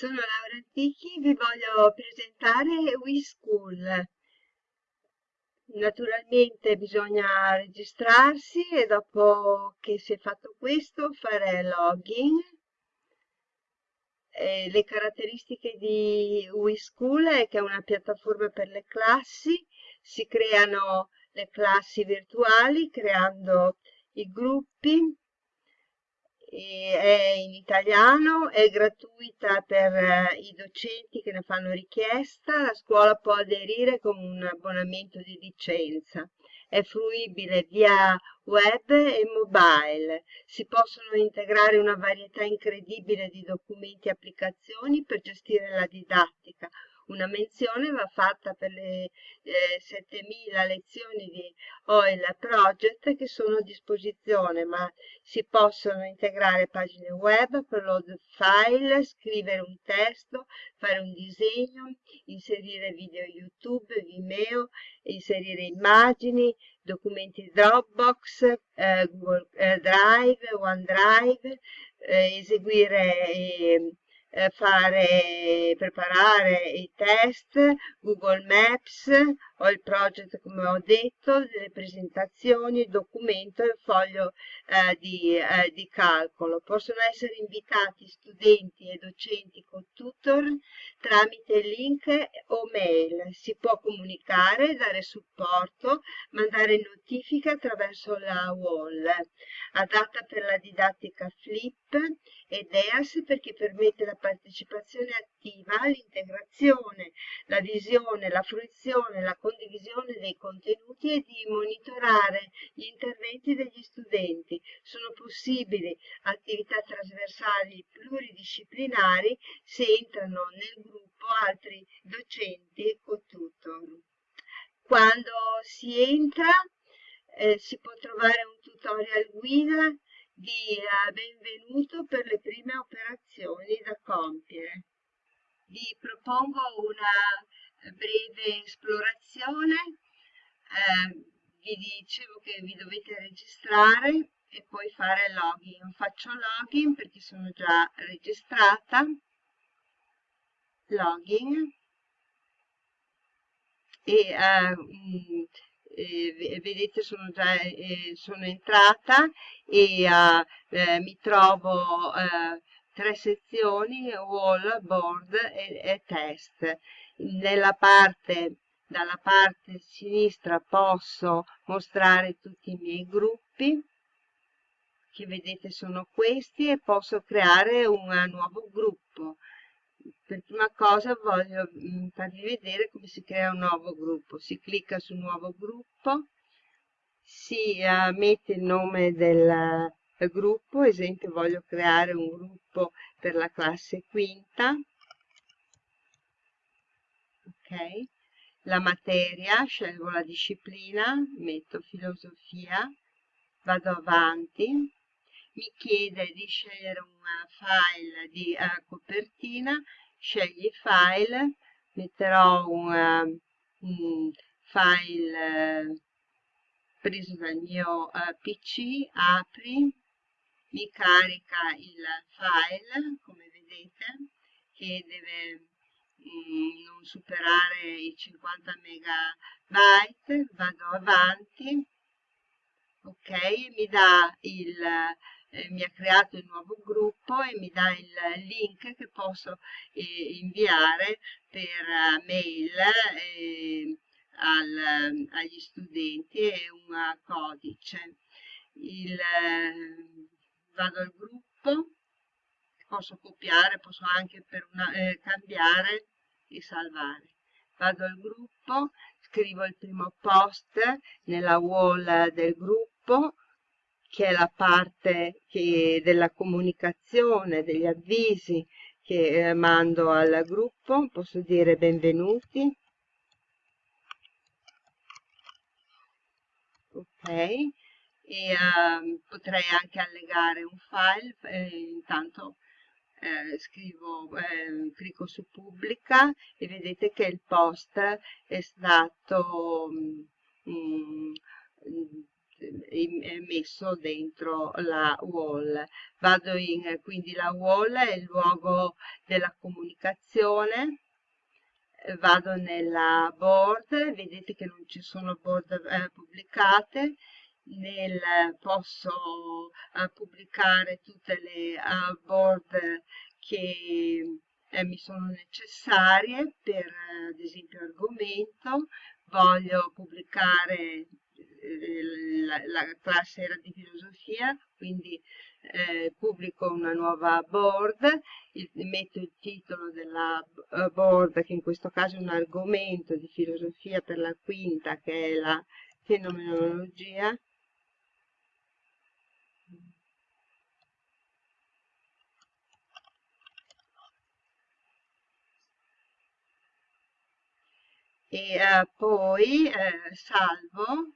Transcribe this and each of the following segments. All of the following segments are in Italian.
Sono Laura Antichi, vi voglio presentare WeSchool. Naturalmente bisogna registrarsi e dopo che si è fatto questo fare login. E le caratteristiche di WeSchool è che è una piattaforma per le classi, si creano le classi virtuali creando i gruppi, è in italiano, è gratuita per eh, i docenti che ne fanno richiesta, la scuola può aderire con un abbonamento di licenza. È fruibile via web e mobile. Si possono integrare una varietà incredibile di documenti e applicazioni per gestire la didattica, una menzione va fatta per le eh, 7000 lezioni di OIL Project che sono a disposizione, ma si possono integrare pagine web, upload file, scrivere un testo, fare un disegno, inserire video YouTube, Vimeo, inserire immagini, documenti Dropbox, eh, Google eh, Drive, OneDrive, eh, eseguire ehm, eh, fare, preparare i test, Google Maps, ho il project come ho detto, delle presentazioni, documento e foglio eh, di, eh, di, calcolo. Possono essere invitati studenti e docenti con tutor tramite link o mail. Si può comunicare, dare supporto, mandare notifiche attraverso la wall. Adatta per la didattica flip ed EAS perché permette la partecipazione attiva, l'integrazione, la visione, la fruizione, la condivisione dei contenuti e di monitorare gli interventi degli studenti. Sono possibili attività trasversali pluridisciplinari se entrano nel gruppo altri docenti o tutor. Quando si entra eh, si può trovare un tutorial guida di uh, benvenuto per le prime operazioni da compiere. Vi propongo una breve esplorazione, eh, vi dicevo che vi dovete registrare e poi fare login. Faccio login perché sono già registrata, login. E uh, eh, vedete sono già eh, sono entrata e eh, mi trovo eh, tre sezioni wall, board e, e test nella parte dalla parte sinistra posso mostrare tutti i miei gruppi che vedete sono questi e posso creare un nuovo gruppo per prima cosa voglio mm, farvi vedere come si crea un nuovo gruppo. Si clicca su nuovo gruppo, si uh, mette il nome del uh, gruppo, esempio voglio creare un gruppo per la classe quinta. Ok, la materia, scelgo la disciplina, metto filosofia, vado avanti, mi chiede di scegliere un file di uh, copertina, scegli file, metterò un, uh, un file uh, preso dal mio PC, apri, mi carica il file, come vedete, che deve non superare i 50 megabyte, vado avanti, ok, mi il eh, mi ha creato il nuovo gruppo e mi dà il link che posso eh, inviare per uh, mail eh, al, agli studenti e un codice. Il, eh, vado al gruppo, posso copiare, posso anche una, eh, cambiare e salvare. Vado al gruppo, scrivo il primo post nella wall del gruppo, che è la parte che, della comunicazione, degli avvisi che eh, mando al gruppo, posso dire benvenuti. Ok, e uh, potrei anche allegare un file, eh, intanto eh, scrivo, eh, clicco su pubblica e vedete che il post è stato mm, messo dentro la wall. Vado in, quindi la wall è il luogo della comunicazione vado nella board, vedete che non ci sono board eh, pubblicate, nel, posso eh, pubblicare tutte le board che eh, mi sono necessarie per ad esempio argomento, voglio pubblicare la, la, classe era di filosofia, quindi eh, pubblico una nuova board, il, metto il titolo della board, che in questo caso è un argomento di filosofia per la quinta, che è la fenomenologia, e uh, poi uh, salvo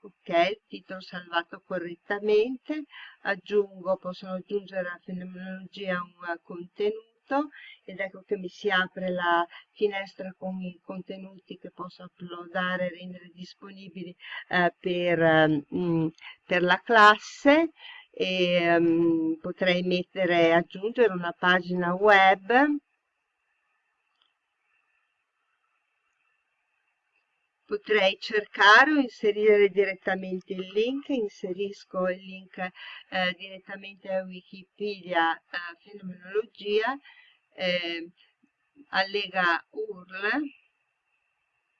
ok il titolo salvato correttamente aggiungo possono aggiungere alla fenomenologia un uh, contenuto ed ecco che mi si apre la finestra con i contenuti che posso uploadare e rendere disponibili per, um, per la classe. E um, potrei mettere aggiungere una pagina web potrei cercare o inserire direttamente il link, inserisco il link eh, direttamente a Wikipedia eh, Fenomenologia, eh, allega URL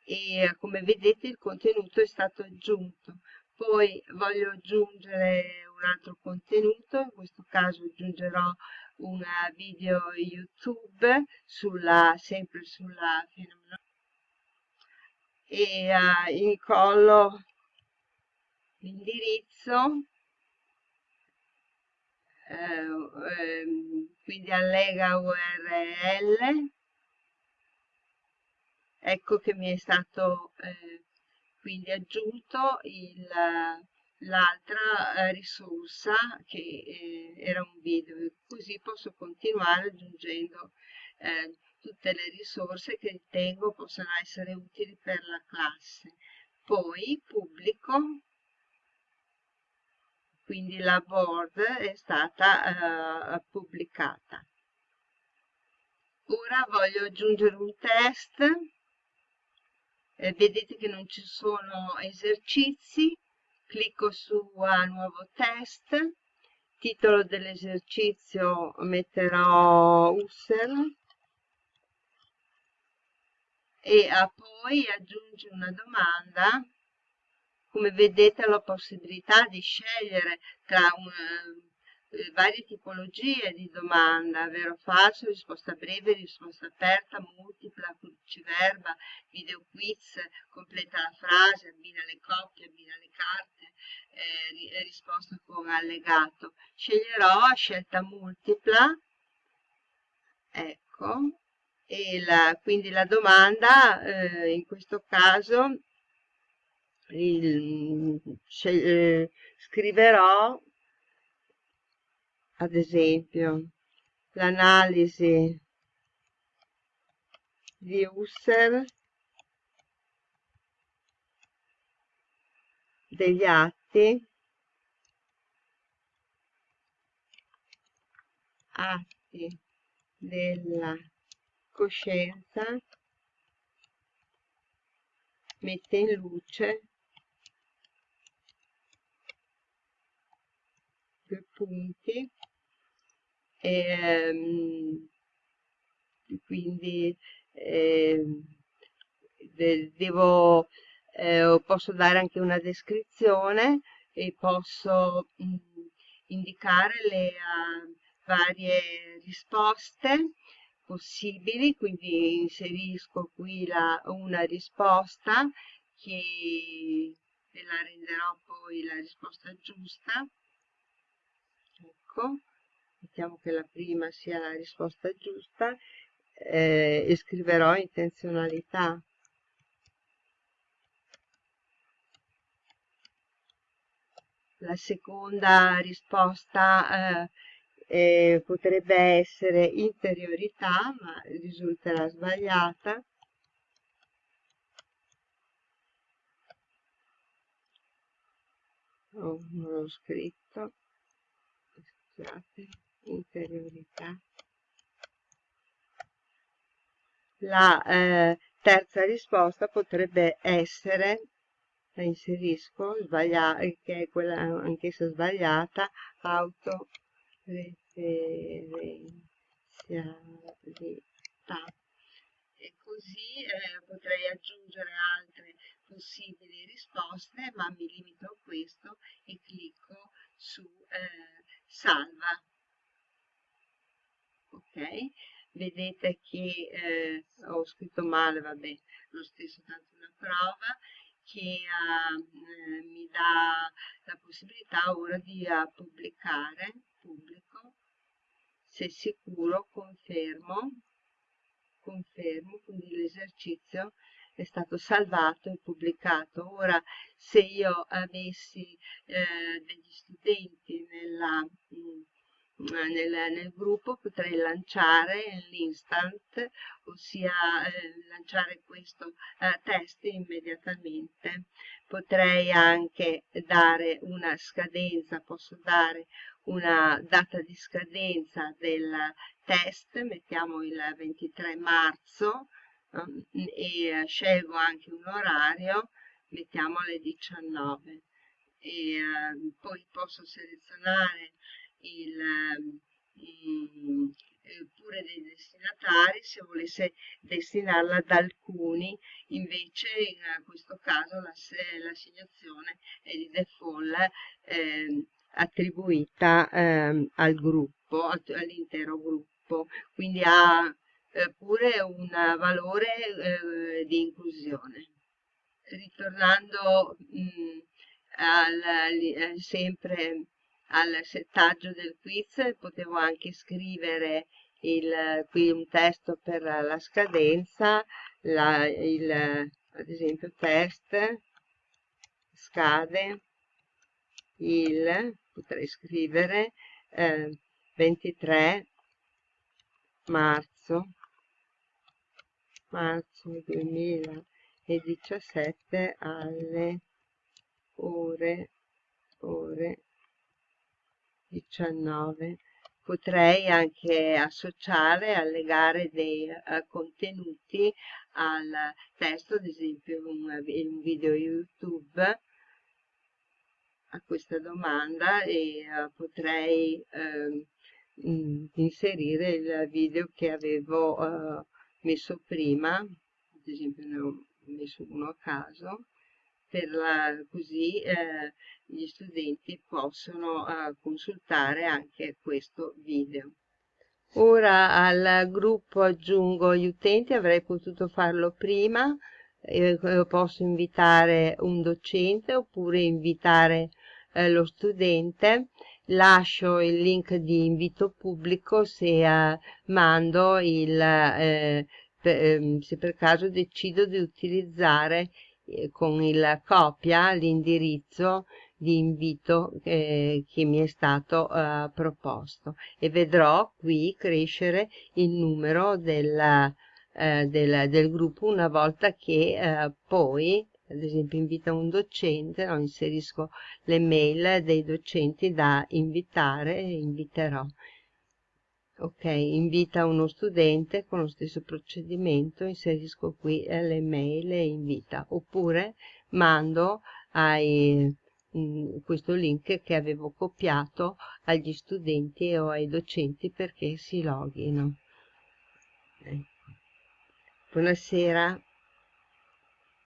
e come vedete il contenuto è stato aggiunto. Poi voglio aggiungere un altro contenuto, in questo caso aggiungerò un video YouTube sulla, sempre sulla fenomenologia e uh, incollo l'indirizzo eh, ehm, quindi allega url ecco che mi è stato eh, quindi aggiunto l'altra eh, risorsa che eh, era un video. Così posso continuare aggiungendo eh, tutte le risorse che ritengo possano essere utili per la classe. Poi pubblico, quindi la board è stata uh, pubblicata. Ora voglio aggiungere un test, eh, vedete che non ci sono esercizi, clicco su uh, nuovo test, titolo dell'esercizio metterò Husserl, e uh, poi aggiunge una domanda come vedete la possibilità di scegliere tra una, eh, varie tipologie di domanda, vero o falso, risposta breve, risposta aperta, multipla, cruciverba, video quiz, completa la frase, abbina le coppie, abbina le carte, eh, risposta con allegato. Sceglierò scelta multipla, ecco, e la, quindi la domanda eh, in questo caso il, eh, scriverò ad esempio l'analisi di Husserl degli atti atti della coscienza mette in luce due punti e um, quindi eh, devo eh, posso dare anche una descrizione e posso mh, indicare le uh, varie risposte possibili, quindi inserisco qui la, una risposta che la renderò poi la risposta giusta. Ecco, mettiamo che la prima sia la risposta giusta eh, e scriverò intenzionalità. La seconda risposta eh, eh, potrebbe essere interiorità, ma risulterà sbagliata. Oh, non l'ho scritto. Scusate, interiorità. La eh, terza risposta potrebbe essere, la inserisco, che è quella anch'essa sbagliata, autoreferenzialità. E così eh, potrei aggiungere altre possibili risposte, ma mi limito a questo e clicco su eh, salva. Ok? Vedete che eh, ho scritto male, vabbè, lo stesso tanto una prova che eh, mi dà la possibilità ora di uh, pubblicare, pubblico, se sicuro confermo, confermo, quindi l'esercizio è stato salvato e pubblicato. Ora, se io avessi eh, degli studenti nella, mh, mm, nel, nel, gruppo, potrei lanciare l'instant, ossia eh, lanciare questo eh, test immediatamente. Potrei anche dare una scadenza, posso dare una data di scadenza del test, mettiamo il 23 marzo, e eh, scelgo anche un orario, mettiamo alle 19 e eh, poi posso selezionare il, mm, pure dei destinatari se volesse destinarla ad alcuni. Invece in questo caso l'assegnazione è di default eh, attribuita eh, al gruppo all'intero gruppo quindi ha eh, pure un valore eh, di inclusione. Ritornando mh, mm, al, eh, sempre al settaggio del quiz, potevo anche scrivere il, qui un testo per la scadenza, la, il, ad esempio test, scade, il, potrei scrivere eh, 23 marzo marzo 2017 alle ore, ore 19 potrei anche associare, allegare dei uh, contenuti al testo, ad esempio un, un video YouTube a questa domanda e uh, potrei uh, inserire il video che avevo uh, messo prima, ad esempio ne ho messo uno a caso, la, così eh, gli studenti possono consultare anche questo video. Ora al gruppo aggiungo gli utenti, avrei potuto farlo prima, eh, posso invitare un docente oppure invitare eh, lo studente lascio il link di invito pubblico se eh, mando il eh, per, ehm, se per caso decido di utilizzare eh, con il copia l'indirizzo di invito eh, che mi è stato eh, proposto. E vedrò qui crescere il numero del, eh, del, del gruppo una volta che poi ad esempio invita un docente, no, inserisco le mail dei docenti da invitare e inviterò. Ok, invita uno studente con lo stesso procedimento, inserisco qui le mail e invita, oppure mando ai, mh, mm, questo link che avevo copiato agli studenti o ai docenti perché si loghino. Ecco. Buonasera.